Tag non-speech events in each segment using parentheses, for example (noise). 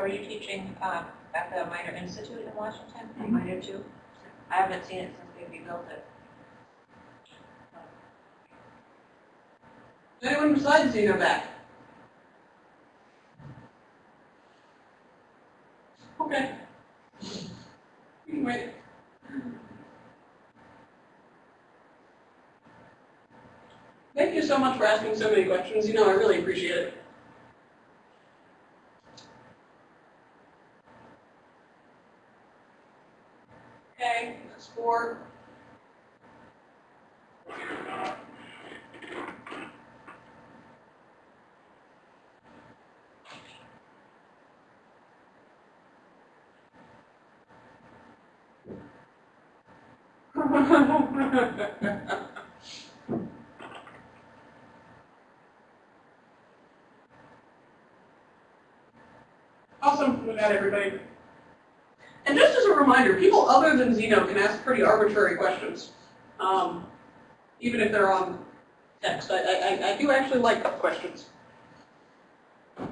So are you teaching uh, at the Minor Institute in Washington? Mhm. Minor too? I haven't seen it since they rebuilt it. Is anyone besides Zeno back? Okay. We can wait. Thank you so much for asking so many questions. You know, I really appreciate it. Okay, that's four. (laughs) Awesome, we got everybody. And just as a reminder, people other than Zeno can ask pretty arbitrary questions, um, even if they're on text. I, I, I do actually like questions.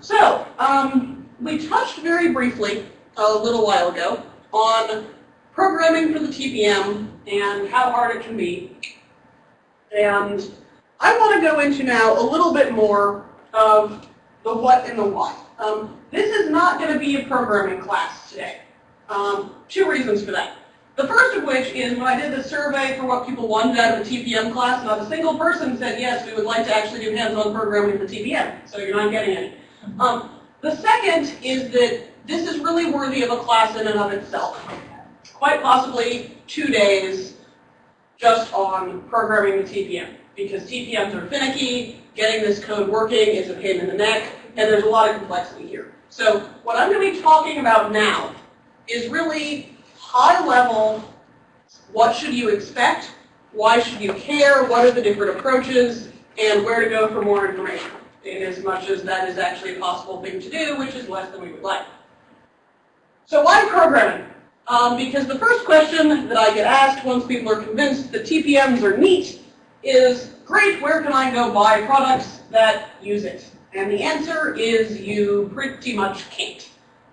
So, um, we touched very briefly a little while ago on programming for the TPM and how hard it can be. And I want to go into now a little bit more of the what and the why. Um, this is not going to be a programming class today. Um, two reasons for that. The first of which is when I did the survey for what people wanted out of a TPM class, not a single person said, yes, we would like to actually do hands-on programming in the TPM, so you're not getting any. Um, the second is that this is really worthy of a class in and of itself. Quite possibly two days just on programming the TPM, because TPMs are finicky, getting this code working is a pain in the neck, and there's a lot of complexity here. So what I'm going to be talking about now is really high level, what should you expect, why should you care, what are the different approaches, and where to go for more information, in as much as that is actually a possible thing to do, which is less than we would like. So why programming? Um, because the first question that I get asked once people are convinced that TPMs are neat is, great, where can I go buy products that use it? And the answer is you pretty much can't.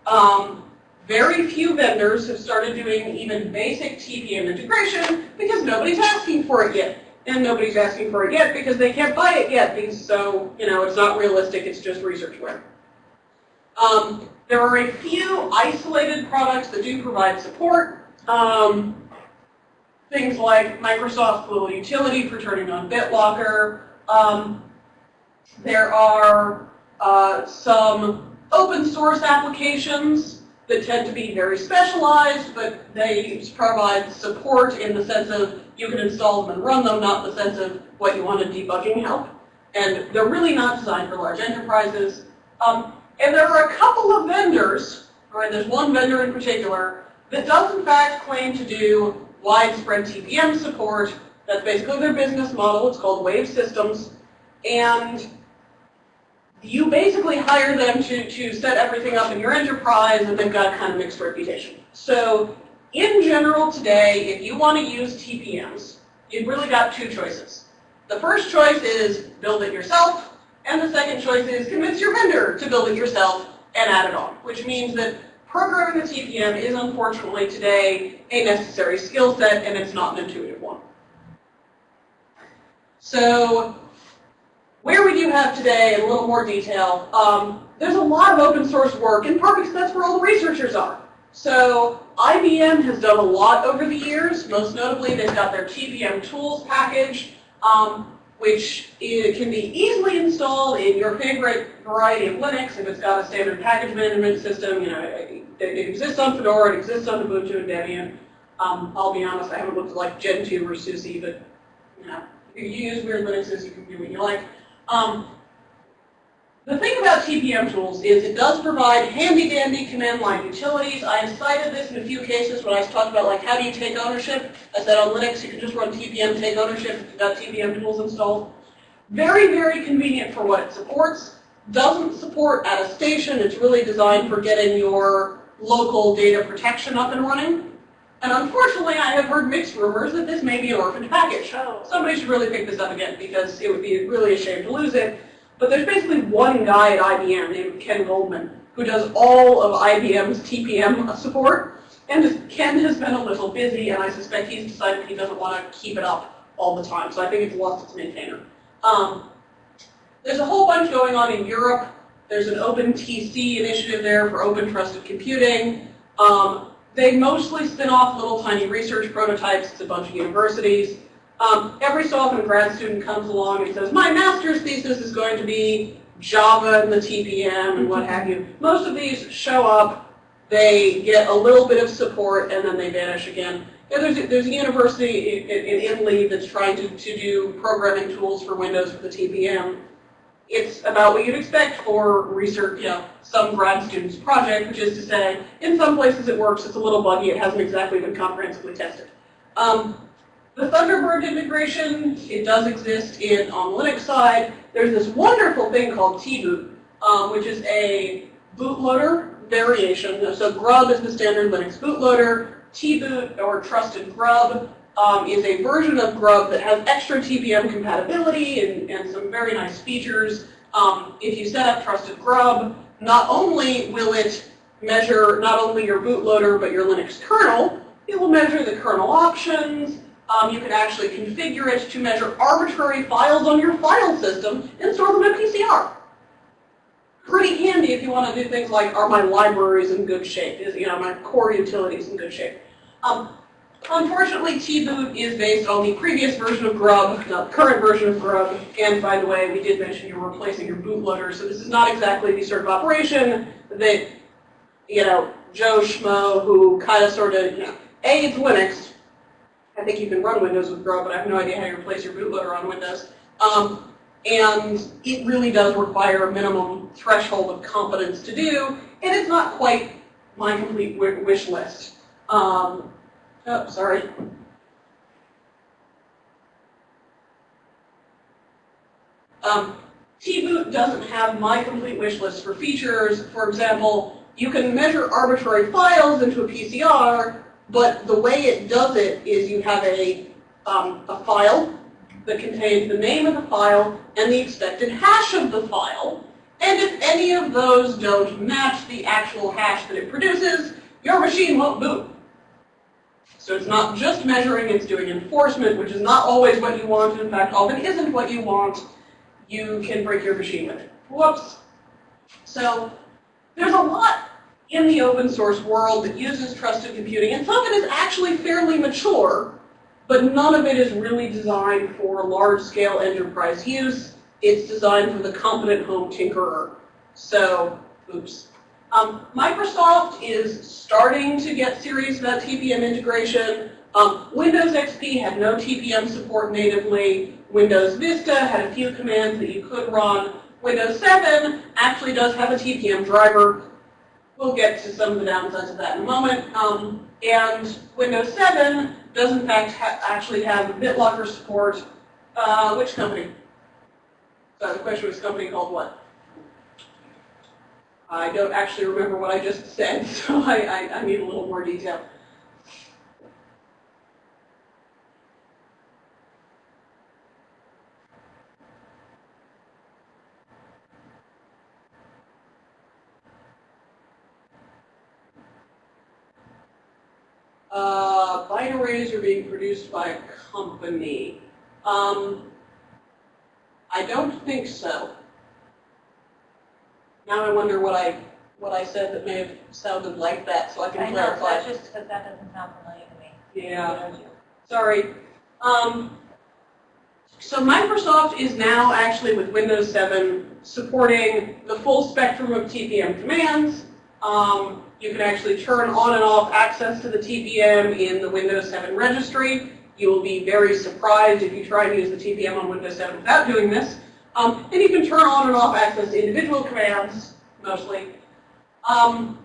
Um, very few vendors have started doing even basic TPM integration because nobody's asking for it yet. And nobody's asking for it yet because they can't buy it yet. Because so, you know, it's not realistic, it's just researchware. Um, there are a few isolated products that do provide support. Um, things like Microsoft Global Utility for turning on BitLocker. Um, there are uh, some open source applications that tend to be very specialized, but they provide support in the sense of you can install them and run them, not the sense of what you want a debugging help. And they're really not designed for large enterprises. Um, and there are a couple of vendors, right, there's one vendor in particular, that does in fact claim to do widespread TPM support. That's basically their business model. It's called Wave Systems. And you basically hire them to, to set everything up in your enterprise, and they've got kind of mixed reputation. So in general today, if you want to use TPMs, you've really got two choices. The first choice is build it yourself, and the second choice is convince your vendor to build it yourself and add it on, which means that programming a TPM is unfortunately today a necessary skill set, and it's not an intuitive one. So where we do have today in a little more detail, um, there's a lot of open source work, in part because that's where all the researchers are. So IBM has done a lot over the years. Most notably, they've got their TPM tools package, um, which can be easily installed in your favorite variety of Linux if it's got a standard package management system. You know, it, it exists on Fedora, it exists on Ubuntu and Debian. Um, I'll be honest, I haven't looked at like Gentoo or SUSE, but you know, if you use weird Linuxes, you can do what you like. Um, the thing about TPM tools is it does provide handy-dandy command line utilities. I have cited this in a few cases when I talking about like how do you take ownership. I said on Linux you can just run TPM take ownership if you've got TPM tools installed. Very, very convenient for what it supports. Doesn't support attestation. It's really designed for getting your local data protection up and running. And unfortunately, I have heard mixed rumors that this may be an orphaned package. Somebody should really pick this up again because it would be really a shame to lose it. But there's basically one guy at IBM named Ken Goldman who does all of IBM's TPM support. And Ken has been a little busy, and I suspect he's decided he doesn't want to keep it up all the time, so I think it's lost its maintainer. Um, there's a whole bunch going on in Europe. There's an OpenTC initiative there for open trusted computing. Um, they mostly spin off little tiny research prototypes. It's a bunch of universities. Um, every so often a grad student comes along and says, my master's thesis is going to be Java and the TPM and what have you. Most of these show up, they get a little bit of support, and then they vanish again. Yeah, there's, a, there's a university in, in Italy that's trying to, to do programming tools for Windows for the TPM. It's about what you'd expect for research, you know, some grad student's project, which is to say, in some places it works, it's a little buggy, it hasn't exactly been comprehensively tested. Um, the Thunderbird integration, it does exist in on the Linux side. There's this wonderful thing called tboot, um, which is a bootloader variation. So Grub is the standard Linux bootloader. tboot, or Trusted Grub, um, is a version of Grub that has extra TPM compatibility and, and some very nice features. Um, if you set up Trusted Grub, not only will it measure not only your bootloader but your Linux kernel, it will measure the kernel options, um, you can actually configure it to measure arbitrary files on your file system and store them in PCR. Pretty handy if you want to do things like, are my libraries in good shape? Is you know my core utilities in good shape? Um, unfortunately, tboot is based on the previous version of Grub, not the current version of Grub. And by the way, we did mention you're replacing your bootloader, so this is not exactly the sort of operation that you know Joe Schmo, who kind of sort of you know, a it's Linux, I think you can run Windows with Grub, but I have no idea how you replace your bootloader on Windows. Um, and it really does require a minimum threshold of competence to do, and it's not quite my complete wish list. Um, oh, sorry. Um, tboot doesn't have my complete wish list for features. For example, you can measure arbitrary files into a PCR, but the way it does it is you have a, um, a file that contains the name of the file and the expected hash of the file. And if any of those don't match the actual hash that it produces, your machine won't boot. So it's not just measuring, it's doing enforcement, which is not always what you want. In fact, often isn't what you want. You can break your machine with it. Whoops. So there's a lot in the open source world that uses trusted computing, and some of it is actually fairly mature, but none of it is really designed for large-scale enterprise use. It's designed for the competent home tinkerer. So, oops. Um, Microsoft is starting to get serious about TPM integration. Um, Windows XP had no TPM support natively. Windows Vista had a few commands that you could run. Windows 7 actually does have a TPM driver, We'll get to some of the downsides of that in a moment. Um, and Windows 7 does in fact ha actually have BitLocker support. Uh, which company? So the question was company called what? I don't actually remember what I just said, (laughs) so I, I, I need a little more detail. uh, binaries are being produced by a company. Um, I don't think so. Now I wonder what I what I said that may have sounded like that, so I can I know, clarify. that's just because that doesn't sound familiar to me. Yeah. Sorry. Um, so Microsoft is now actually with Windows 7 supporting the full spectrum of TPM commands. Um, you can actually turn on and off access to the TPM in the Windows 7 registry. You will be very surprised if you try to use the TPM on Windows 7 without doing this. Um, and you can turn on and off access to individual commands, mostly. Um,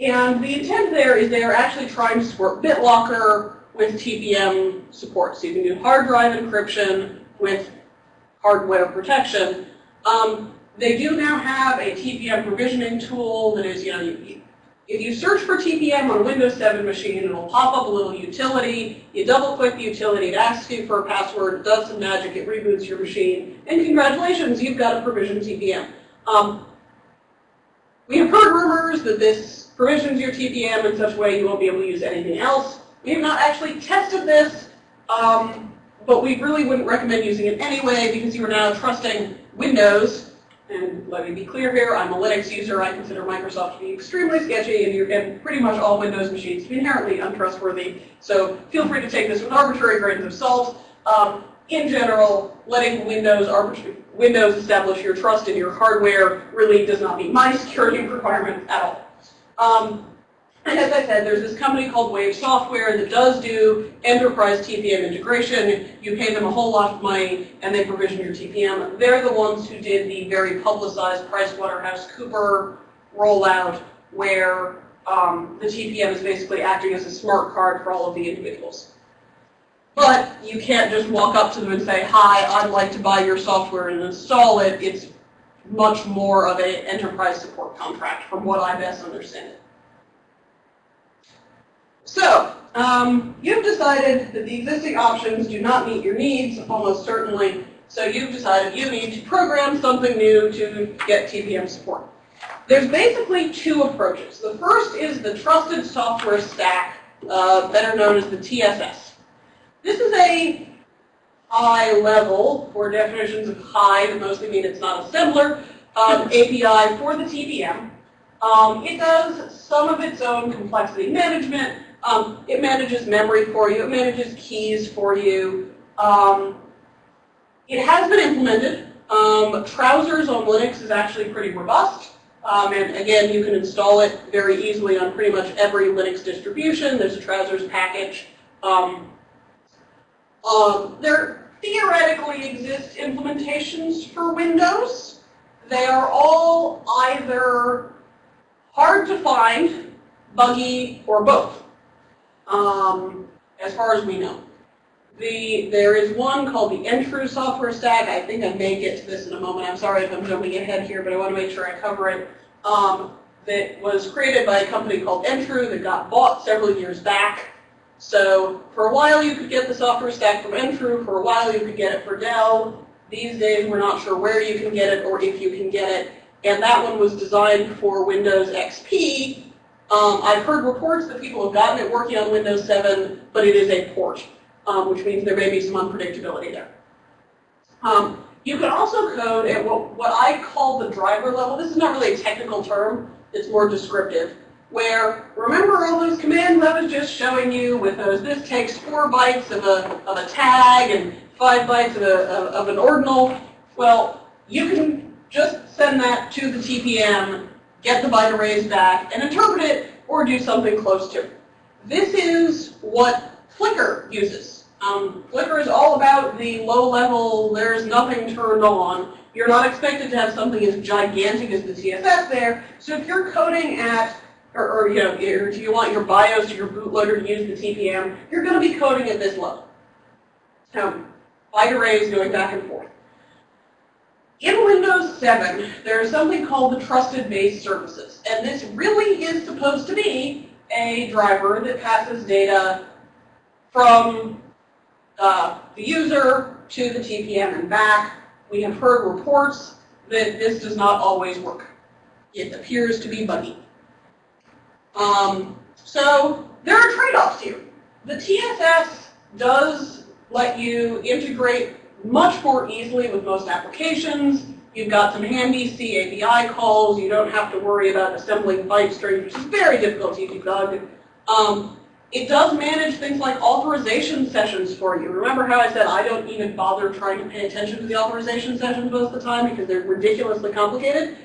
and the intent there is they are actually trying to support BitLocker with TPM support. So you can do hard drive encryption with hardware protection. Um, they do now have a TPM provisioning tool that is, you know, if you search for TPM on a Windows 7 machine, it'll pop up a little utility. You double click the utility, it asks you for a password, it does some magic, it reboots your machine, and congratulations, you've got a provisioned TPM. Um, We have heard rumors that this provisions your TPM in such a way you won't be able to use anything else. We have not actually tested this, um, but we really wouldn't recommend using it anyway because you are now trusting Windows. Let me be clear here, I'm a Linux user. I consider Microsoft to be extremely sketchy and, and pretty much all Windows machines to be inherently untrustworthy. So feel free to take this with arbitrary grains of salt. Um, in general, letting Windows, Windows establish your trust in your hardware really does not meet my security (laughs) requirements at all. Um, as I said, there's this company called Wave Software that does do enterprise TPM integration. You pay them a whole lot of money and they provision your TPM. They're the ones who did the very publicized PricewaterhouseCooper rollout where um, the TPM is basically acting as a smart card for all of the individuals. But you can't just walk up to them and say, hi, I'd like to buy your software and install it. It's much more of an enterprise support contract from what I best understand it. So, um, you've decided that the existing options do not meet your needs, almost certainly. So you've decided you need to program something new to get TPM support. There's basically two approaches. The first is the Trusted Software Stack, uh, better known as the TSS. This is a high level, for definitions of high that mostly mean it's not assembler, um, API for the TPM. Um, it does some of its own complexity management. Um, it manages memory for you. It manages keys for you. Um, it has been implemented. Um, Trousers on Linux is actually pretty robust. Um, and again, you can install it very easily on pretty much every Linux distribution. There's a Trousers package. Um, um, there theoretically exist implementations for Windows. They are all either hard to find, buggy, or both, um, as far as we know. The, there is one called the NTRU software stack. I think I may get to this in a moment. I'm sorry if I'm jumping ahead here, but I want to make sure I cover it. Um, that was created by a company called NTRU that got bought several years back. So for a while you could get the software stack from NTRU, for a while you could get it for Dell. These days we're not sure where you can get it or if you can get it. And that one was designed for Windows XP. Um, I've heard reports that people have gotten it working on Windows 7, but it is a port, um, which means there may be some unpredictability there. Um, you can also code at what, what I call the driver level. This is not really a technical term. It's more descriptive where, remember all those commands I was just showing you with those, this takes four bytes of a, of a tag and five bytes of, a, of, of an ordinal? Well, you can just send that to the TPM, get the byte arrays back, and interpret it or do something close to it. This is what Flicker uses. Um, Flicker is all about the low level, there's nothing turned on. You're not expected to have something as gigantic as the TSS there. So if you're coding at or, or you know, do you want your BIOS or your bootloader to use the TPM, you're going to be coding at this level. So, byte arrays going back and forth. In Windows 7, there is something called the Trusted Base Services. And this really is supposed to be a driver that passes data from uh, the user to the TPM and back. We have heard reports that this does not always work. It appears to be buggy. Um, so there are trade-offs here. The TSS does let you integrate much more easily with most applications. You've got some handy C API calls. You don't have to worry about assembling byte strings, which is very difficult to debug. Um, it does manage things like authorization sessions for you. Remember how I said I don't even bother trying to pay attention to the authorization sessions most of the time because they're ridiculously complicated?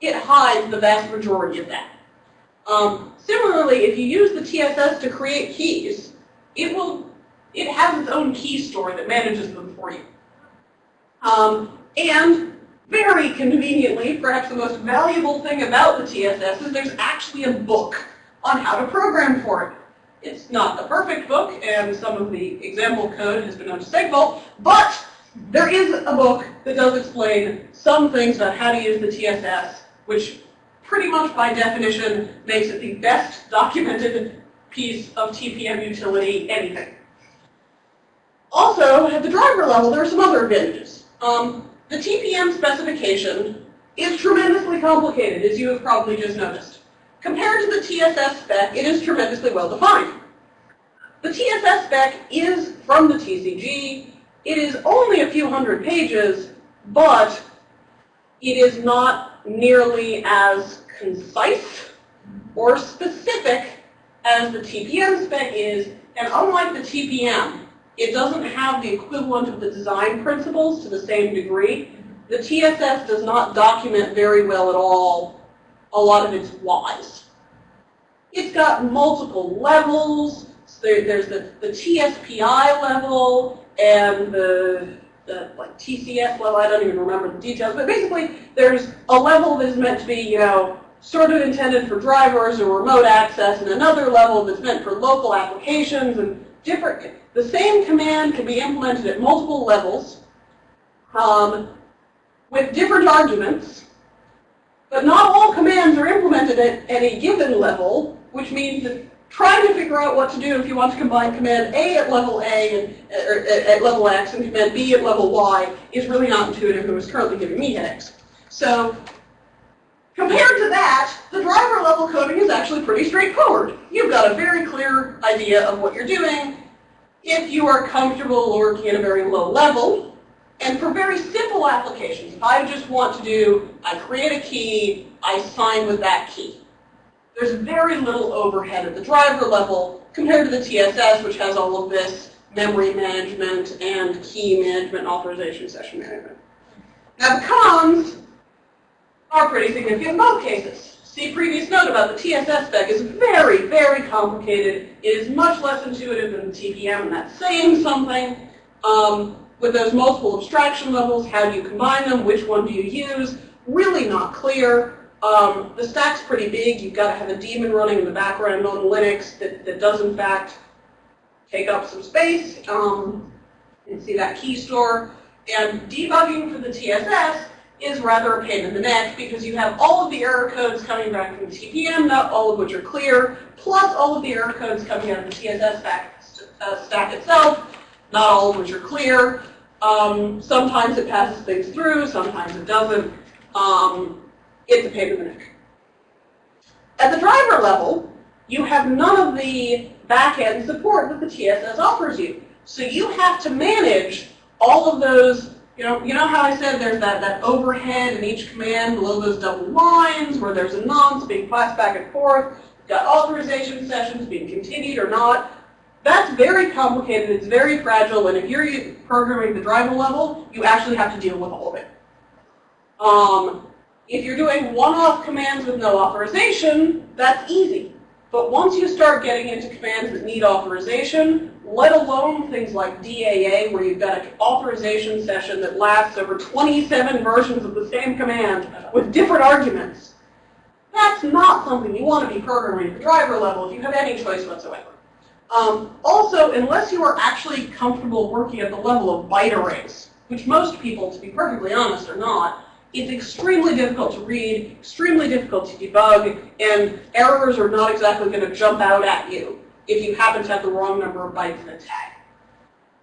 It hides the vast majority of that. Um, similarly, if you use the TSS to create keys, it will it has its own key store that manages them for you. Um, and very conveniently, perhaps the most valuable thing about the TSS is there's actually a book on how to program for it. It's not the perfect book, and some of the example code has been to but there is a book that does explain some things about how to use the TSS, which pretty much by definition makes it the best documented piece of TPM utility anything. Also, at the driver level, there are some other advantages. Um, the TPM specification is tremendously complicated, as you have probably just noticed. Compared to the TSS spec, it is tremendously well defined. The TSS spec is from the TCG. It is only a few hundred pages, but it is not nearly as concise or specific as the TPM spec is, and unlike the TPM, it doesn't have the equivalent of the design principles to the same degree. The TSS does not document very well at all a lot of its whys. It's got multiple levels. There, there's the, the TSPI level and the, the like TCS level. I don't even remember the details, but basically there's a level that is meant to be, you know, sort of intended for drivers or remote access, and another level that's meant for local applications and different. The same command can be implemented at multiple levels um, with different arguments, but not all commands are implemented at, any given level, which means that trying to figure out what to do if you want to combine command A at level A and or at, level X and command B at level Y is really not intuitive and is currently giving me headaches. So compared to that, the driver level coding is actually pretty straightforward. You've got a very clear idea of what you're doing. If you are comfortable working at a very low level, and for very simple applications, if I just want to do, I create a key, I sign with that key. There's very little overhead at the driver level compared to the TSS, which has all of this memory management and key management, authorization session management. Now the cons are pretty significant in both cases. See previous note about the TSS spec is very, very complicated. It is much less intuitive than the TPM, and that's saying something. Um, with those multiple abstraction levels, how do you combine them? Which one do you use? Really not clear. Um, the stack's pretty big. You've got to have a daemon running in the background on Linux that, that does, in fact, take up some space. Um, and see that key store. And debugging for the TSS is rather a pain in the neck because you have all of the error codes coming back from the TPM, not all of which are clear, plus all of the error codes coming out of the TSS stack, uh, stack itself, not all of which are clear. Um, sometimes it passes things through, sometimes it doesn't. Um, it's a pain in the neck. At the driver level, you have none of the back-end support that the TSS offers you. So you have to manage all of those, you know, you know how I said there's that, that overhead in each command below those double lines where there's a nonce being passed back and forth, got authorization sessions being continued or not. That's very complicated, it's very fragile, and if you're programming the driver level, you actually have to deal with all of it. Um, if you're doing one-off commands with no authorization, that's easy. But once you start getting into commands that need authorization, let alone things like DAA, where you've got an authorization session that lasts over 27 versions of the same command with different arguments, that's not something you want to be programming at the driver level if you have any choice whatsoever. Um, also, unless you are actually comfortable working at the level of byte arrays, which most people, to be perfectly honest, are not, it's extremely difficult to read, extremely difficult to debug, and errors are not exactly going to jump out at you if you happen to have the wrong number of bytes in a tag.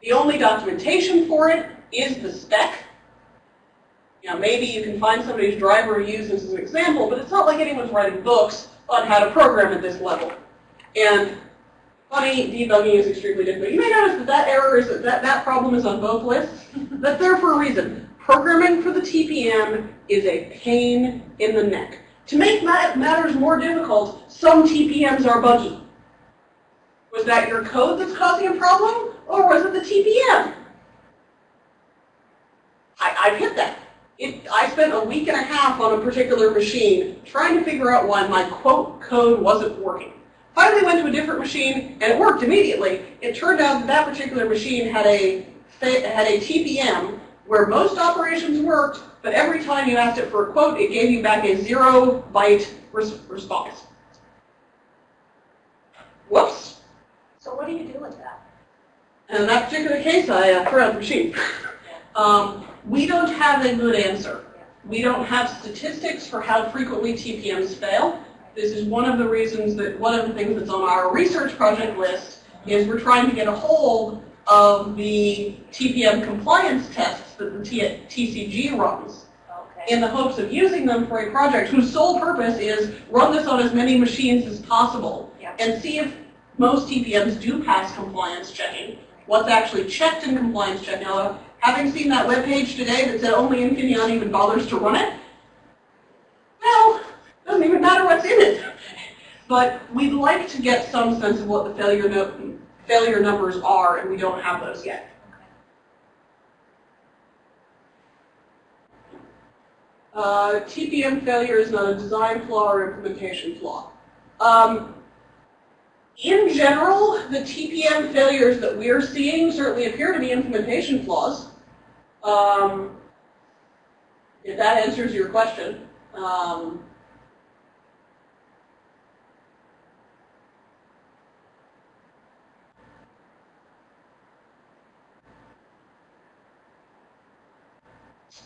The only documentation for it is the spec. You know, maybe you can find somebody's driver and use this as an example, but it's not like anyone's writing books on how to program at this level. And funny, debugging is extremely difficult. You may notice that that error is that that problem is on both lists. (laughs) That's there for a reason. Programming for the TPM is a pain in the neck. To make matters more difficult, some TPMs are buggy. Was that your code that's causing a problem, or was it the TPM? I, I've hit that. It, I spent a week and a half on a particular machine trying to figure out why my quote code wasn't working. Finally went to a different machine, and it worked immediately. It turned out that that particular machine had a, had a TPM where most operations worked, but every time you asked it for a quote, it gave you back a zero byte res response. Whoops. So what do you do with that? And in that particular case, I uh, threw out the machine. um, we don't have a good answer. We don't have statistics for how frequently TPMs fail. This is one of the reasons that one of the things that's on our research project list is we're trying to get a hold of the TPM compliance tests that the TCG runs. Okay. in the hopes of using them for a project whose sole purpose is run this on as many machines as possible Yeah. and see if most TPMs do pass compliance checking, what's actually checked in compliance check. Now, having seen that webpage today that said only Infineon even bothers to run it, well, doesn't even matter what's in it. But we'd like to get some sense of what the failure, no, failure numbers are, and we don't have those yet. Uh, TPM failure is not a design flaw or implementation flaw. Um, in general, the TPM failures that we're seeing certainly appear to be implementation flaws. Um, if that answers your question. Um,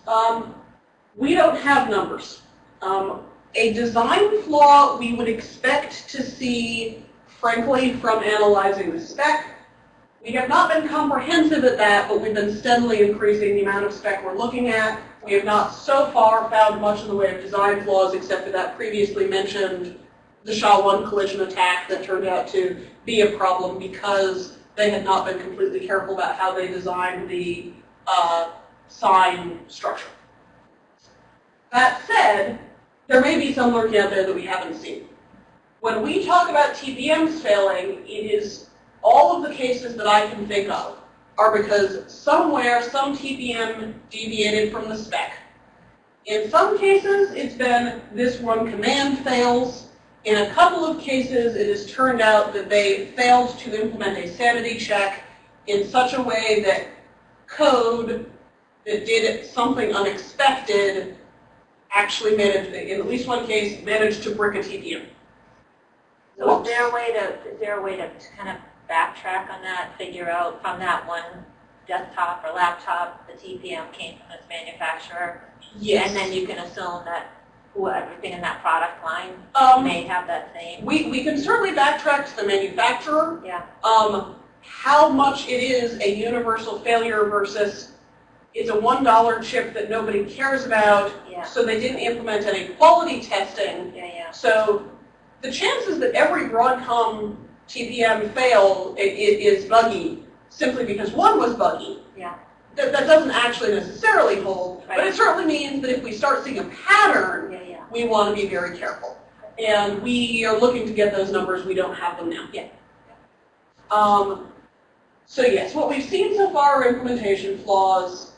um, we don't have numbers. Um, a design flaw we would expect to see, frankly, from analyzing the spec. We have not been comprehensive at that, but we've been steadily increasing the amount of spec we're looking at. We have not so far found much in the way of design flaws except for that previously mentioned the SHA-1 collision attack that turned out to be a problem because they had not been completely careful about how they designed the uh, sign structure. That said, there may be some lurking out there that we haven't seen. When we talk about TPMs failing, it is all of the cases that I can think of are because somewhere some TPM deviated from the spec. In some cases, it's been this one command fails. In a couple of cases, it has turned out that they failed to implement a sanity check in such a way that code that did something unexpected actually managed, in at least one case, managed to brick a TPM. So is there a way to, is there a way to kind of backtrack on that, figure out from that one desktop or laptop, the TPM came from this manufacturer? Yes. And then you can assume that who, everything in that product line Um, may have that same, we, we can certainly backtrack to the manufacturer. yeah, Um, how much it is a universal failure versus it's a $1 chip that nobody cares about, yeah, so they didn't implement any quality testing. yeah, yeah. So the chances that every Broadcom TPM fail is buggy simply because one was buggy. Yeah. That, that doesn't actually necessarily hold, but it certainly means that if we start seeing a pattern, Yeah, yeah. we want to be very careful. And we are looking to get those numbers, we don't have them now. Yeah. Um, so yes, what we've seen so far are implementation flaws.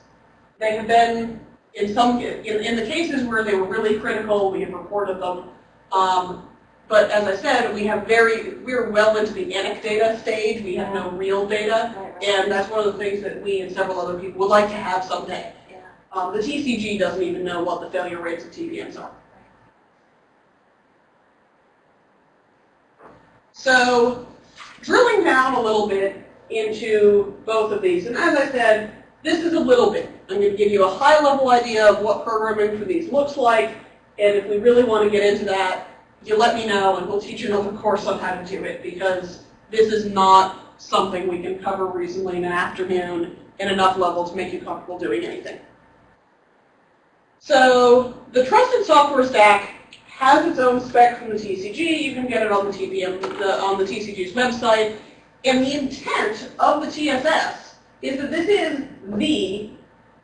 They have been, in some, in, in the cases where they were really critical, we have reported them. Um, but as I said, we have very, we're well into the anecdata stage, we have no real data. Right, right. And that's one of the things that we and several other people would like to have someday. Yeah. Um, the TCG doesn't even know what the failure rates of TPMs are. So drilling down a little bit into both of these, and as I said, this is a little bit. I'm going to give you a high-level idea of what programming for these looks like, and if we really want to get into that, you let me know and we'll teach you another course on how to do it, because this is not something we can cover reasonably in an afternoon in enough level to make you comfortable doing anything. So the Trusted Software Stack has its own spec from the TCG. You can get it on the TPM, the, on the TCG's website. And the intent of the TSS is that this is the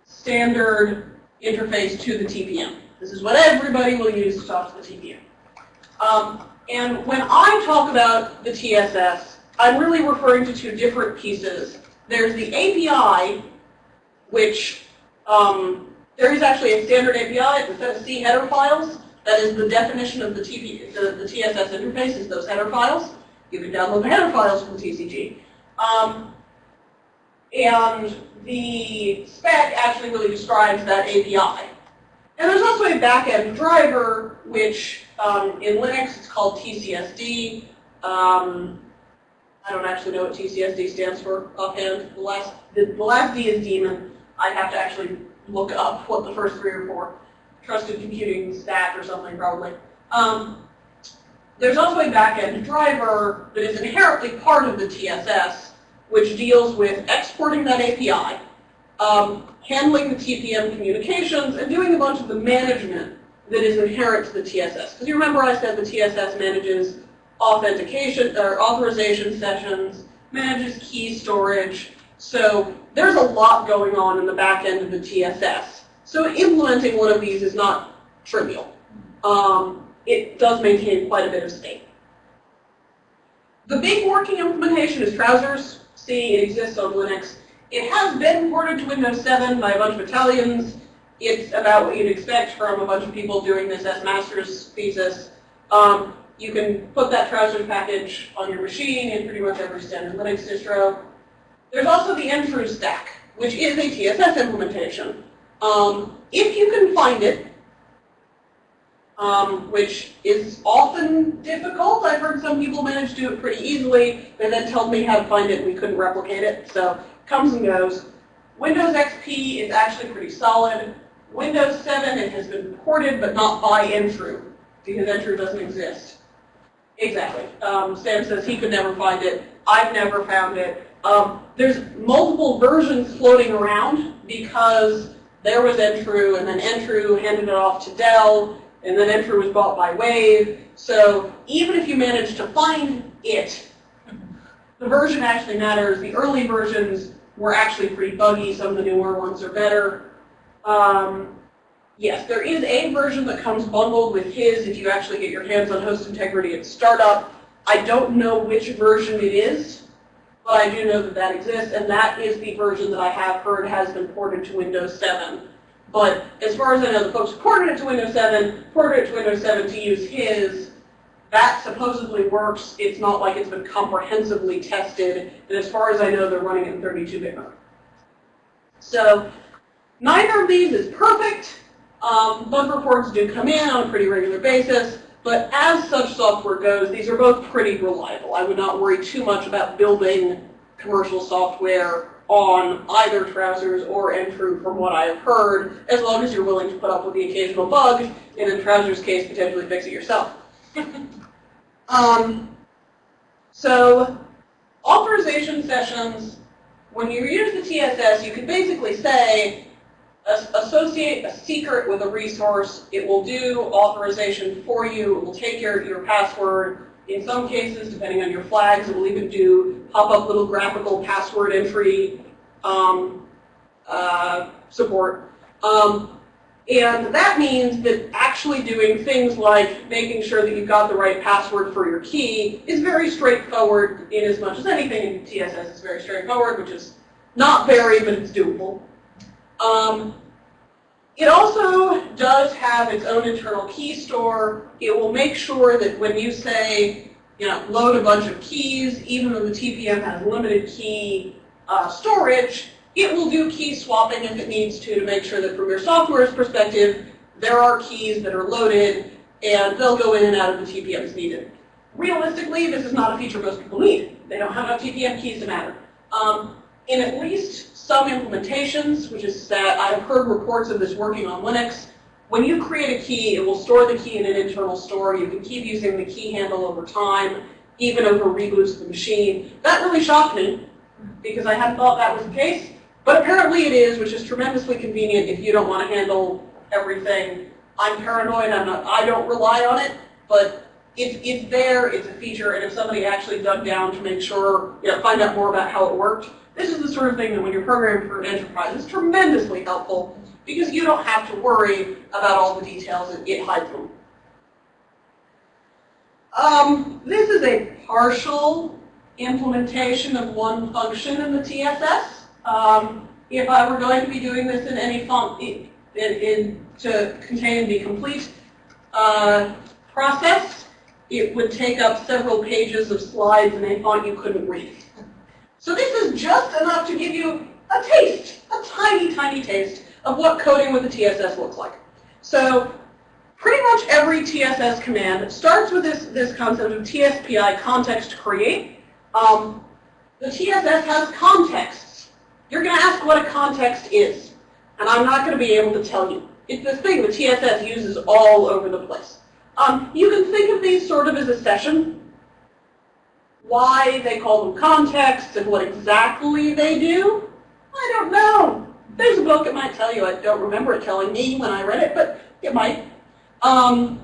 standard interface to the TPM. This is what everybody will use to talk to the TPM. Um, and when I talk about the TSS, I'm really referring to two different pieces. There's the API, which um, there is actually a standard API, it's of C header files. That is the definition of the, TP, the, the TSS interface is those header files. You can download the header files from TCG. Um, and the spec actually really describes that API. And there's also a backend driver, which um, in Linux it's called TCSD. Um, I don't actually know what TCSD stands for offhand. The last, the, the last D is daemon. I'd have to actually look up what the first three or four. Trusted Computing Stack or something probably. Um, there's also a backend driver that is inherently part of the TSS, which deals with exporting that API um, handling the TPM communications, and doing a bunch of the management that is inherent to the TSS. Because you remember I said the TSS manages authentication or authorization sessions, manages key storage. So there's a lot going on in the back end of the TSS. So implementing one of these is not trivial. Um, it does maintain quite a bit of state. The big working implementation is Trousers. See, it exists on Linux. It has been ported to Windows 7 by a bunch of Italians. It's about what you'd expect from a bunch of people doing this as master's thesis. Um, you can put that Trousers package on your machine in pretty much every standard Linux distro. There's also the NTRU stack, which is a TSS implementation. Um, if you can find it, um, which is often difficult. I've heard some people manage to do it pretty easily. They then told me how to find it and we couldn't replicate it. So comes and goes. Windows XP is actually pretty solid. Windows 7, it has been ported but not by NTRU because NTRU doesn't exist. Exactly. Um, Sam says he could never find it. I've never found it. Um, there's multiple versions floating around because there was NTRU and then NTRU handed it off to Dell and then NTRU was bought by Wave. So even if you manage to find it, the version actually matters. The early versions were actually pretty buggy. Some of the newer ones are better. Um, yes, there is a version that comes bundled with his if you actually get your hands on host integrity at startup. I don't know which version it is, but I do know that that exists, and that is the version that I have heard has been ported to Windows 7. But as far as I know, the folks ported it to Windows 7, ported it to Windows 7 to use his. That supposedly works. It's not like it's been comprehensively tested. And as far as I know, they're running in 32-bit mode. So neither of these is perfect. Um, bug reports do come in on a pretty regular basis. But as such software goes, these are both pretty reliable. I would not worry too much about building commercial software on either Trousers or NTRU from what I have heard, as long as you're willing to put up with the occasional bug, and in Trousers' case, potentially fix it yourself. (laughs) um, so, authorization sessions, when you use the TSS, you can basically say, associate a secret with a resource. It will do authorization for you. It will take your, your password. In some cases, depending on your flags, it will even do pop-up little graphical password entry um, uh, support. Um, and that means that actually doing things like making sure that you've got the right password for your key is very straightforward in as much as anything in TSS is very straightforward, which is not very, but it's doable. Um, it also does have its own internal key store. It will make sure that when you say, you know, load a bunch of keys, even though the TPM has limited key uh, storage, it will do key swapping if it needs to to make sure that from your software's perspective, there are keys that are loaded and they'll go in and out of the TPM as needed. Realistically, this is not a feature most people need. They don't have enough TPM keys to matter. Um, in at least some implementations, which is that I have heard reports of this working on Linux, when you create a key, it will store the key in an internal store. You can keep using the key handle over time, even over reboots of the machine. That really shocked me because I hadn't thought that was the case. But apparently it is, which is tremendously convenient if you don't want to handle everything. I'm paranoid, I'm not, I don't rely on it, but it's, it's there, it's a feature, and if somebody actually dug down to make sure, you know, find out more about how it worked, this is the sort of thing that when you're programming for an enterprise is tremendously helpful because you don't have to worry about all the details, it, hides them. Um, this is a partial implementation of one function in the TSS. Um, if I were going to be doing this in any font, in, in, to contain the complete uh, process, it would take up several pages of slides in a font you couldn't read. So this is just enough to give you a taste, a tiny, tiny taste of what coding with the TSS looks like. So pretty much every TSS command starts with this, this concept of TSPI, context create. Um, the TSS has contexts. You're going to ask what a context is, and I'm not going to be able to tell you. It's this thing the TSS uses all over the place. Um, you can think of these sort of as a session. Why they call them contexts and what exactly they do, I don't know. there's a book, it might tell you, I don't remember it telling me when I read it, but it might. Um,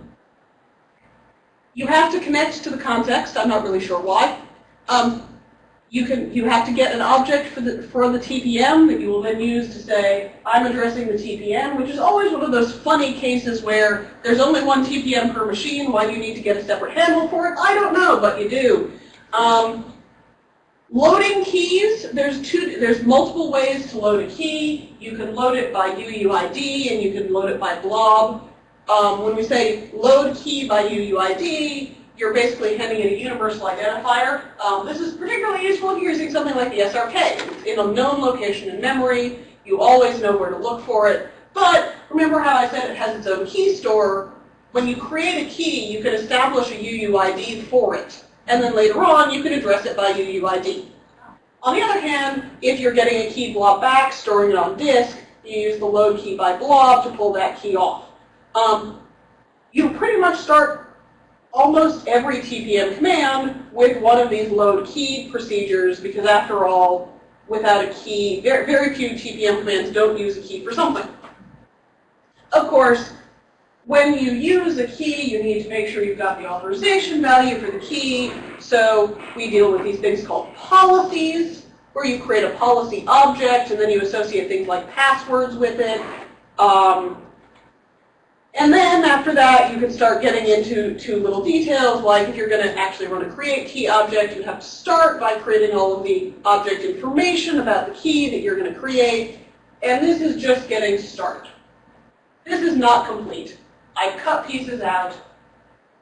you have to connect to the context, I'm not really sure why. Um, you can you have to get an object for the for the TPM that you will then use to say I'm addressing the TPM, which is always one of those funny cases where there's only one TPM per machine. Why do you need to get a separate handle for it? I don't know, but you do. Um, loading keys, there's two. There's multiple ways to load a key. You can load it by UUID and you can load it by blob. Um, when we say load key by UUID, you're basically handing in a universal identifier. Um, this is particularly useful if you're using something like the SRK. It's in a known location in memory. You always know where to look for it. But remember how I said it has its own key store? When you create a key, you can establish a UUID for it. And then later on, you can address it by UUID. On the other hand, if you're getting a key blob back, storing it on disk, you use the load key by blob to pull that key off. Um, you pretty much start almost every TPM command with one of these load key procedures because after all, without a key, very, very few TPM commands don't use a key for something. Of course, when you use a key, you need to make sure you've got the authorization value for the key. So we deal with these things called policies, where you create a policy object and then you associate things like passwords with it. Um, and then after that, you can start getting into to little details, like if you're going to actually run a create key object, you have to start by creating all of the object information about the key that you're going to create. And this is just getting started. This is not complete. I cut pieces out.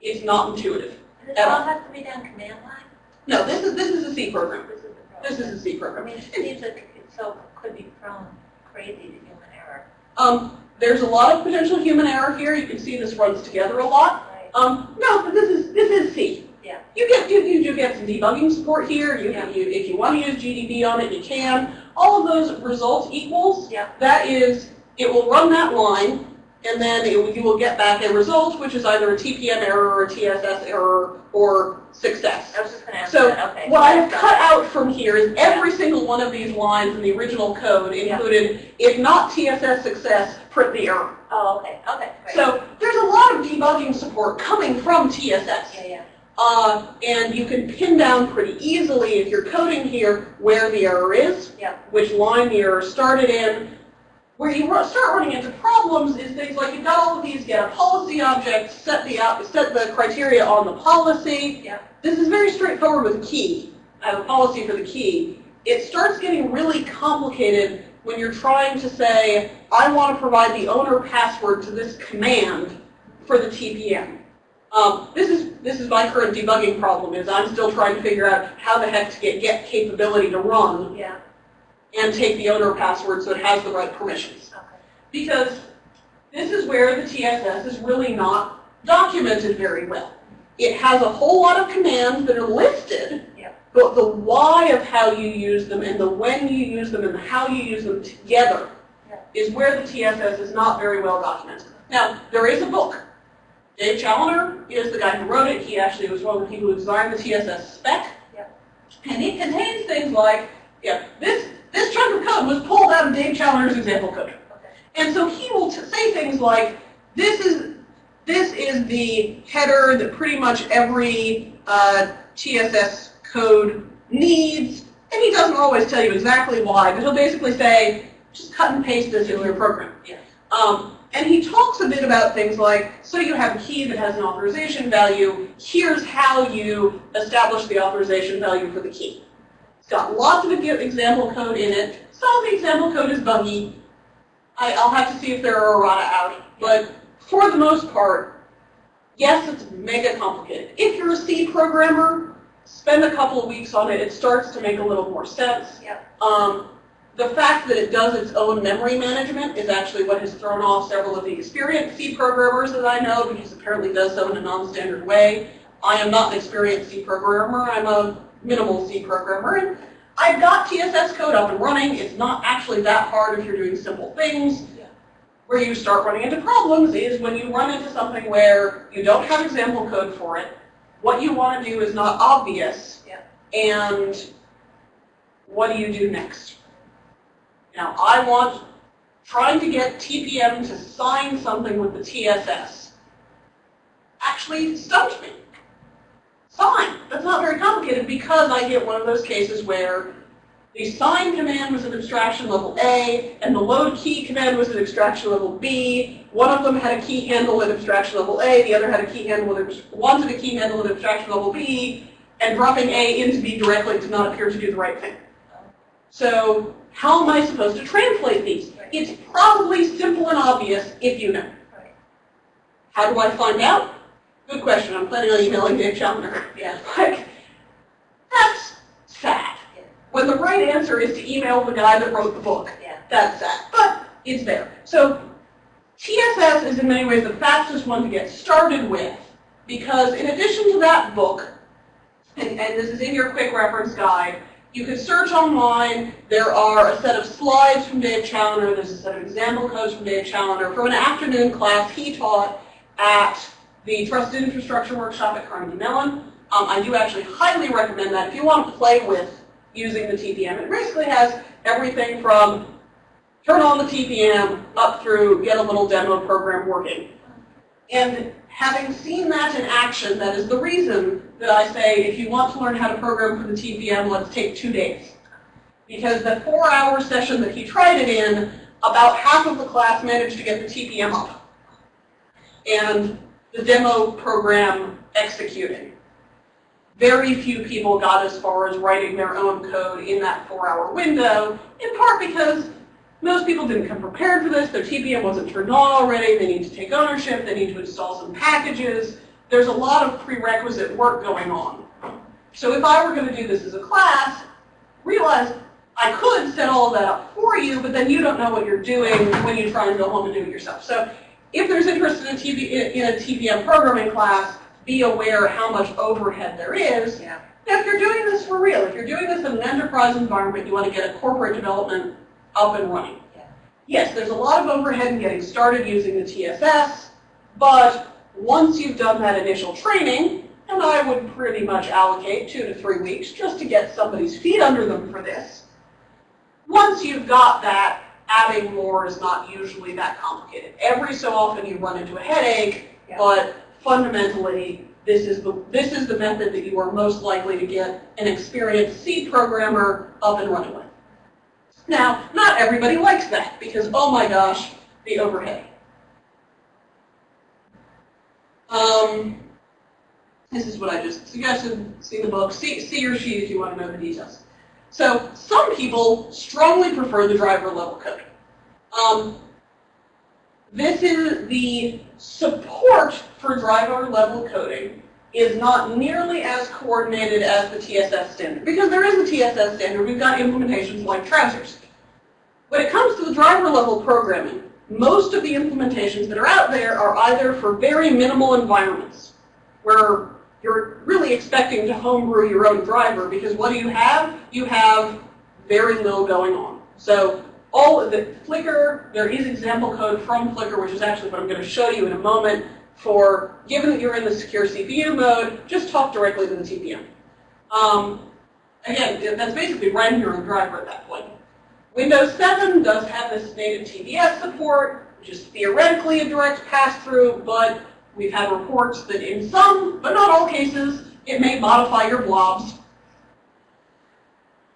It's not intuitive. And this all has to be done command line? No, this is this is a C program. This is the problem. This is a C program. I mean, it seems like it so could be prone crazy to human error. Um, there's a lot of potential human error here. You can see this runs together a lot. Right. Um, no, but this is this is C. Yeah. You get you, you do get some debugging support here. You Yeah. you, if you want to use GDB on it, you can. All of those results equals. Yeah. That is, it will run that line, and then it, you will get back a result, which is either a TPM error or a TSS error or success. I was just going to ask So. Okay. What I have cut out from here is every single one of these lines in the original code Yeah. included, if not TSS success, print the error. Oh, okay. Okay. Great. So there's a lot of debugging support coming from TSS. Yeah, yeah. Uh, and you can pin down pretty easily if you're coding here where the error is, Yeah. which line the error started in. Where you start running into problems is things like you've got all of these, get a policy object, set the out, set the criteria on the policy. Yeah. This is very straightforward with a key. I have a policy for the key. It starts getting really complicated when you're trying to say, I want to provide the owner password to this command for the TPM. Um, this is this is my current debugging problem is I'm still trying to figure out how the heck to get get capability to run Yeah. And take the owner password so it has the right permissions. Okay. Because this is where the TSS is really not documented very well. It has a whole lot of commands that are listed, Yeah. but the why of how you use them and the when you use them and how you use them together Yeah. is where the TSS is not very well documented. Now, there is a book. Dave Challener is the guy who wrote it. He actually was one of the people who designed the TSS spec. Yeah. And it contains things like, yeah, this, this chunk of code was pulled out of Dave Challener's example code. And so he will say things like, this is, this is the header that pretty much every uh, TSS code needs. And he doesn't always tell you exactly why, but he'll basically say, just cut and paste this into your program. Yeah. Um, and he talks a bit about things like, so you have a key that has an authorization value, here's how you establish the authorization value for the key. It's got lots of example code in it. Some of the example code is buggy. I, I'll have to see if there are errata out. But for the most part, yes, it's mega complicated. If you're a C programmer, spend a couple of weeks on it. It starts to make a little more sense. Yep. Um, the fact that it does its own memory management is actually what has thrown off several of the experienced C programmers that I know because it apparently does so in a non-standard way. I am not an experienced C programmer. I'm a minimal C programmer. And I've got TSS code up and running. It's not actually that hard if you're doing simple things. Yeah. Where you start running into problems is when you run into something where you don't have example code for it, what you want to do is not obvious, Yeah. and what do you do next? Now, I want trying to get TPM to sign something with the TSS actually stumped me. Fine, that's not very complicated because I get one of those cases where the sign command was at abstraction level A, and the load key command was at abstraction level B. One of them had a key handle at abstraction level A, the other had a key handle at, wanted a key handle at abstraction level B, and dropping A into B directly did not appear to do the right thing. So how am I supposed to translate these? It's probably simple and obvious if you know. How do I find out? Good question. I'm planning on emailing Dave Challener. Yeah. Like, that's sad. Yeah. When the right answer is to email the guy that wrote the book. Yeah. That's sad. But it's there. So TSS is in many ways the fastest one to get started with because in addition to that book, and, and this is in your quick reference guide, you can search online. There are a set of slides from Dave Challener. There's a set of example codes from Dave Challener from an afternoon class he taught at the Trusted Infrastructure Workshop at Carnegie Mellon. Um, I do actually highly recommend that if you want to play with using the TPM. It basically has everything from turn on the TPM up through get a little demo program working. And having seen that in action, that is the reason that I say if you want to learn how to program for the TPM, let's take two days. Because the four-hour session that he tried it in, about half of the class managed to get the TPM up. And the demo program executing. Very few people got as far as writing their own code in that four-hour window, in part because most people didn't come prepared for this. Their TPM wasn't turned on already. They need to take ownership. They need to install some packages. There's a lot of prerequisite work going on. So if I were going to do this as a class, realize I could set all that up for you, but then you don't know what you're doing when you try and go home and do it yourself. So if there's interest in a, TP, in a TPM programming class, be aware how much overhead there is. Yeah. Now, if you're doing this for real, if you're doing this in an enterprise environment, you want to get a corporate development up and running. Yeah. Yes, there's a lot of overhead in getting started using the TSS, but once you've done that initial training, and I would pretty much allocate two to three weeks just to get somebody's feet under them for this, once you've got that, adding more is not usually that complicated. Every so often you run into a headache, Yeah. but fundamentally, this is the this is the method that you are most likely to get an experienced C programmer up and running with. Now, not everybody likes that because oh my gosh, the overhead. Um, this is what I just suggested. See the book. See, see your sheet if you want to know the details. So some people strongly prefer the driver level code. Um, this is the support for driver level coding is not nearly as coordinated as the TSS standard. Because there is a TSS standard, we've got implementations like TrouSerS. When it comes to the driver level programming, most of the implementations that are out there are either for very minimal environments, where you're really expecting to homebrew your own driver, because what do you have? You have very little going on. So all of the Flicker, there is example code from Flicker, which is actually what I'm going to show you in a moment, for, given that you're in the secure CPU mode, just talk directly to the TPM. Um, again, that's basically writing your own driver at that point. Windows 7 does have this native TBS support, which is theoretically a direct pass-through, but we've had reports that in some, but not all cases, it may modify your blobs.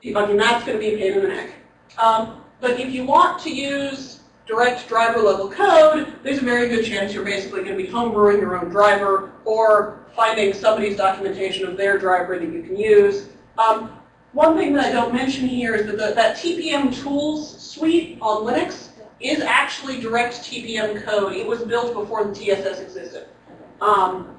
Debugging that's going to be a pain in the neck. Um, but if you want to use direct driver level code, there's a very good chance you're basically going to be homebrewing your own driver or finding somebody's documentation of their driver that you can use. Um, one thing that I don't mention here is that the, that TPM tools suite on Linux is actually direct TPM code. It was built before the TSS existed. Um,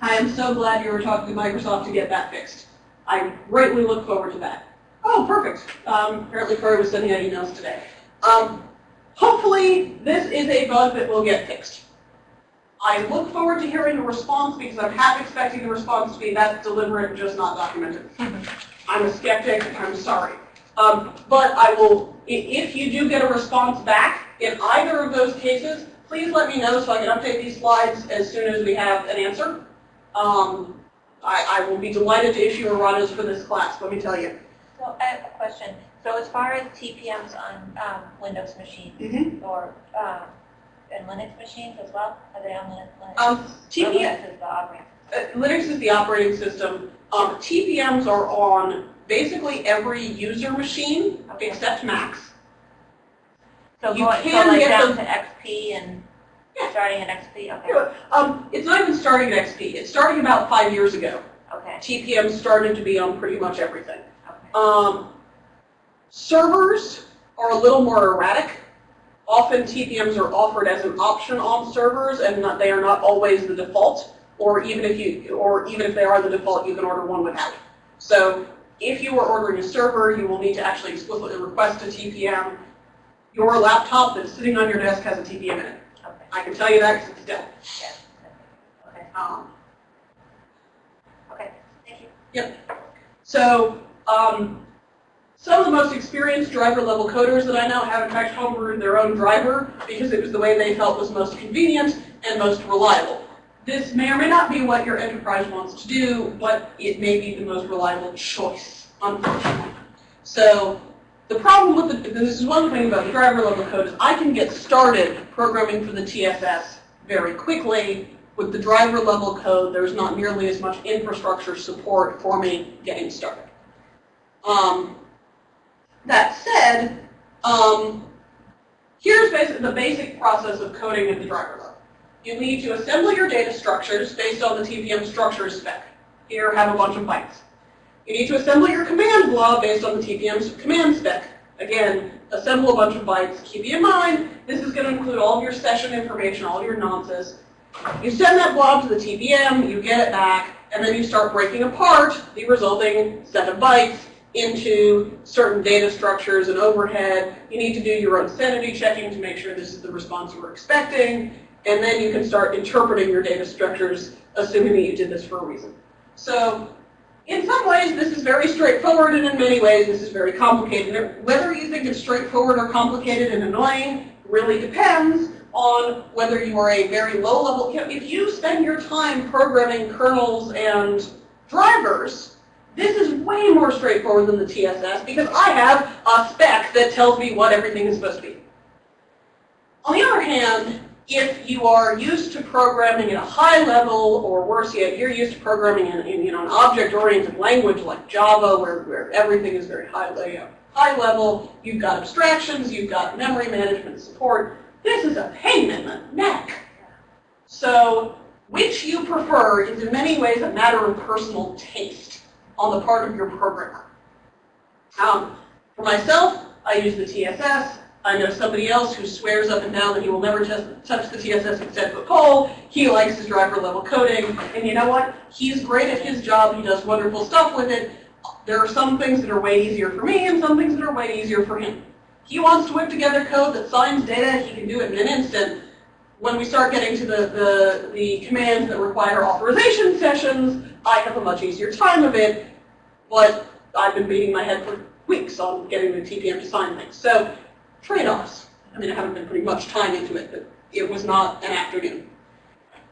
I am so glad you were talking to Microsoft to get that fixed. I greatly look forward to that. Oh, perfect. Um, apparently Corey was sending out emails today. Um, hopefully this is a bug that will get fixed. I look forward to hearing a response because I'm half expecting the response to be that's deliberate and just not documented. (laughs) I'm a skeptic, I'm sorry. Um, but I will, if you do get a response back in either of those cases, please let me know so I can update these slides as soon as we have an answer. Um, I, I will be delighted to issue erratas for this class, let me tell you. So I have a question. So as far as TPMs on um, Windows machines Mhm. or um, and Linux machines as well, are they on Linux? Linux? Um, TPM, Linux is the operating. uh, Linux is the operating system. Um, TPMs are on basically every user machine except Macs. So you going, so can like get down them- to XP and Yeah. starting at XP, okay. Um, it's not even starting at XP. It's starting about five years ago. okay, TPM started to be on pretty much everything. okay. Um, servers are a little more erratic. Often TPMs are offered as an option on servers, and not, they are not always the default. Or even if you, or even if they are the default, you can order one without. So if you are ordering a server, you will need to actually explicitly request a TPM. Your laptop that's sitting on your desk has a TPM in it. Okay, I can tell you that because it's Dell. yes, okay, Um, okay, thank you. Yep. So, um, some of the most experienced driver level coders that I know have in fact homebrewed their own driver because it was the way they felt was most convenient and most reliable. This may or may not be what your enterprise wants to do, but it may be the most reliable choice, unfortunately. So, the problem with the, this is one thing about the driver level code is I can get started programming for the TSS very quickly. With the driver level code, there's not nearly as much infrastructure support for me getting started. Um, that said, um, here's basic, the basic process of coding at the driver level. You need to assemble your data structures based on the TPM structures spec. Here, have a bunch of bytes. You need to assemble your command blob based on the TPM's command spec. Again, assemble a bunch of bytes. Keep in mind, this is going to include all of your session information, all of your nonces. You send that blob to the TPM, you get it back, and then you start breaking apart the resulting set of bytes into certain data structures and overhead. You need to do your own sanity checking to make sure this is the response were expecting, and then you can start interpreting your data structures, assuming that you did this for a reason. So in some ways, this is very straightforward, and in many ways, this is very complicated. Whether you think it's straightforward or complicated and annoying really depends on whether you are a very low-level. If you spend your time programming kernels and drivers, this is way more straightforward than the TSS because I have a spec that tells me what everything is supposed to be. On the other hand, if you are used to programming at a high level, or worse yet, you're used to programming in, in you know, an object-oriented language like Java, where, where everything is very high, high level, you've got abstractions, you've got memory management support, this is a pain in the neck. So, which you prefer is in many ways a matter of personal taste on the part of your programmer. Um, for myself, I use the TSS. I know somebody else who swears up and down that he will never touch the TSS 10 foot pole. He likes his driver level coding. And you know what? He's great at his job. He does wonderful stuff with it. There are some things that are way easier for me and some things that are way easier for him. He wants to whip together code that signs data. He can do it in an instant. When we start getting to the, the, the commands that require authorization sessions, I have a much easier time of it. But I've been beating my head for weeks on getting the TPM to sign things. So trade-offs. I mean, I haven't been putting much time into it, but it was not an afternoon.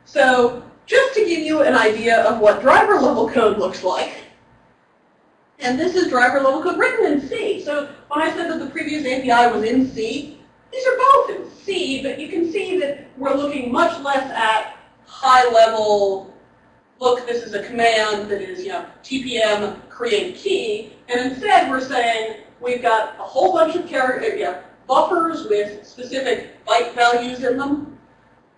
So just to give you an idea of what driver level code looks like, and this is driver level code written in C. So when I said that the previous API was in C, these are both in C, but you can see that we're looking much less at high level, look, this is a command that is, you know, TPM create key, and instead we're saying we've got a whole bunch of characters, yeah, buffers with specific byte values in them.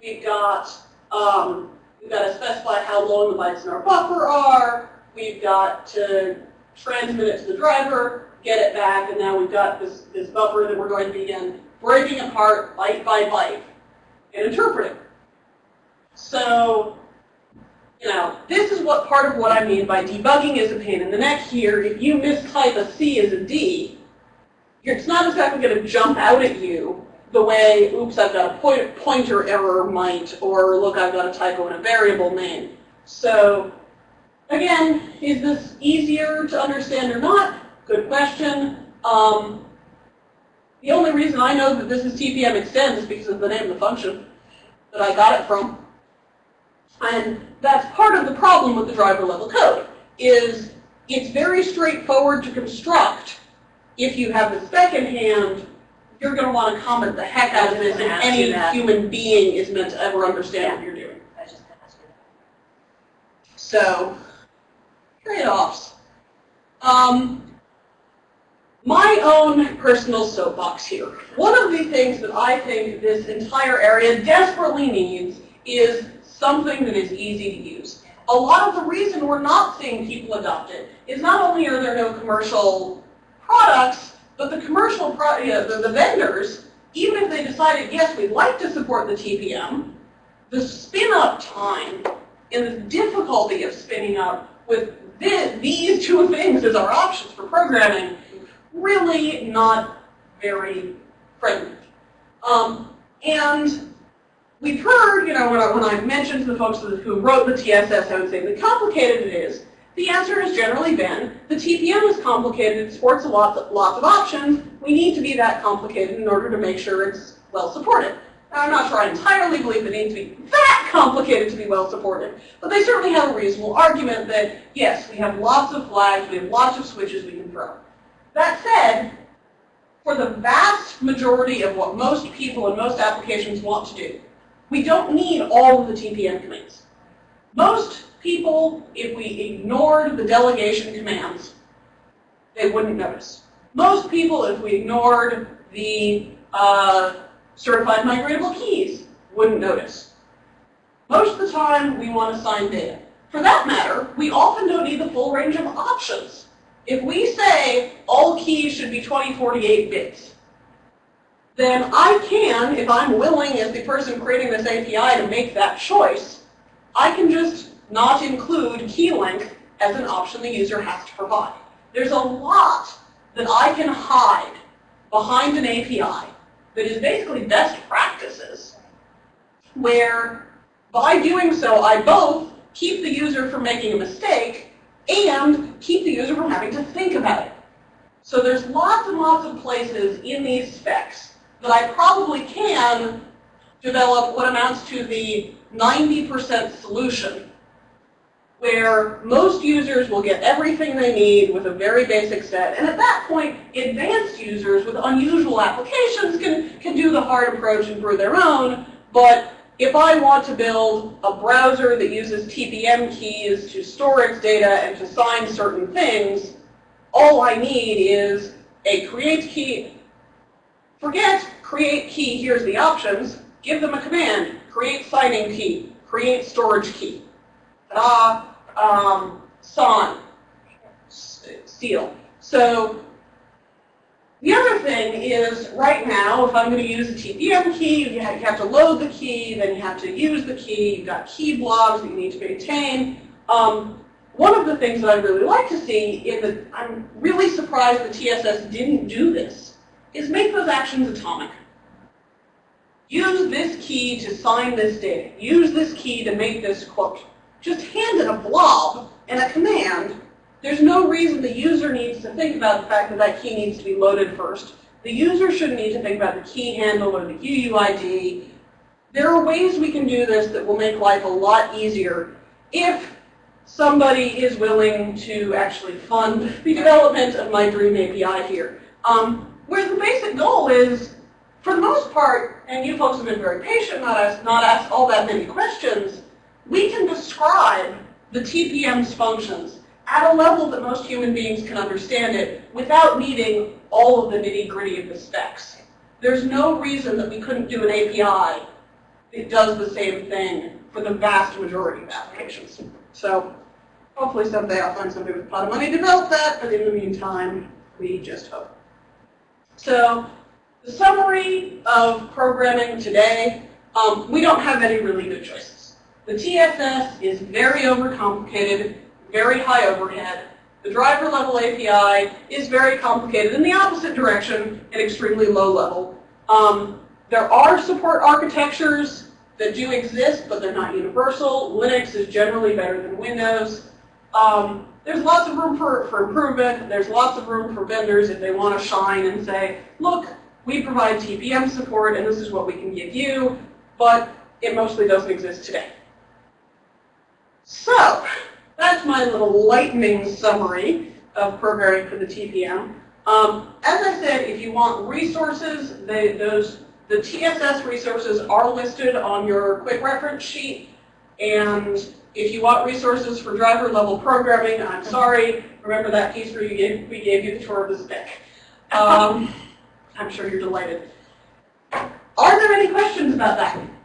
We've got, um, we've got to specify how long the bytes in our buffer are. We've got to transmit it to the driver, get it back, and now we've got this, this buffer that we're going to begin breaking apart byte by byte and interpreting. So, you know, this is what part of what I mean by debugging is a pain in the neck here. If you mistype a C as a D, it's not exactly going to jump out at you the way, oops, I've got a point, pointer error might, or look, I've got a typo in a variable name. So, again, is this easier to understand or not? Good question. Um, the only reason I know that this is TPM extend is because of the name of the function that I got it from. And that's part of the problem with the driver level code, is it's very straightforward to construct if you have the second hand, you're going to want to comment the heck out of I was this if gonna ask you any that. human being is meant to ever understand what you're doing. I just ask you. So, trade-offs. Um, my own personal soapbox here. One of the things that I think this entire area desperately needs is something that is easy to use. A lot of the reason we're not seeing people adopt it is not only are there no commercial products, but the commercial, pro you know, the, the vendors, even if they decided, yes, we'd like to support the TPM, the spin-up time and the difficulty of spinning up with thi- these two things as our options for programming, really not very friendly. Um, and we've heard, you know, when I, when I mentioned to the folks who who wrote the TSS, I would say the complicated it is. The answer has generally been, the TPM is complicated, it supports a lot, lots of options, we need to be that complicated in order to make sure it's well supported. Now, I'm not sure I entirely believe it needs to be that complicated to be well supported, but they certainly have a reasonable argument that, yes, we have lots of flags, we have lots of switches we can throw. That said, for the vast majority of what most people and most applications want to do, we don't need all of the TPM commands. Most people, if we ignored the delegation commands, they wouldn't notice. Most people, if we ignored the uh, certified migratable keys, wouldn't notice. Most of the time, we want to sign data. For that matter, we often don't need the full range of options. If we say all keys should be 2048 bits, then I can, if I'm willing as the person creating this API to make that choice, I can just not include key length as an option the user has to provide. There's a lot that I can hide behind an API that is basically best practices, where by doing so, I both keep the user from making a mistake and keep the user from having to think about it. So there's lots and lots of places in these specs that I probably can develop what amounts to the 90% solution, where most users will get everything they need with a very basic set. And at that point, advanced users with unusual applications can, can do the hard approach and brew their own. But if I want to build a browser that uses TPM keys to store its data and to sign certain things, all I need is a create key. Forget create key, here's the options. Give them a command, create signing key, create storage key. Ta-da, um, sign, s- seal. So the other thing is, right now, if I'm going to use a TPM key, you have, to load the key, then you have to use the key, you've got key blobs that you need to maintain. Um, one of the things that I'd really like to see, that I'm really surprised the TSS didn't do this, is make those actions atomic. Use this key to sign this data. Use this key to make this quote. Just hand it a blob and a command. There's no reason the user needs to think about the fact that that key needs to be loaded first. The user shouldn't need to think about the key handle or the UUID. There are ways we can do this that will make life a lot easier if somebody is willing to actually fund the development of my dream API here. Um, where the basic goal is, for the most part, and you folks have been very patient, not asked, not asked all that many questions, we can describe the TPM's functions at a level that most human beings can understand it without needing all of the nitty gritty of the specs. There's no reason that we couldn't do an API that does the same thing for the vast majority of applications. So hopefully someday I'll find somebody with a lot of money to develop that, but in the meantime, we just hope. So the summary of programming today, um, we don't have any really good choices. The TSS is very overcomplicated, very high overhead. The driver level API is very complicated in the opposite direction and extremely low level. Um, there are support architectures that do exist, but they're not universal. Linux is generally better than Windows. Um, there's lots of room for, for improvement. There's lots of room for vendors if they want to shine and say, look, we provide TPM support and this is what we can give you, but it mostly doesn't exist today. So, that's my little lightning summary of programming for the TPM. Um, as I said, if you want resources, they, those, the TSS resources are listed on your quick reference sheet. And if you want resources for driver level programming, I'm sorry, remember that piece where gave, we gave you the tour of the stick. Um, I'm sure you're delighted. Are there any questions about that?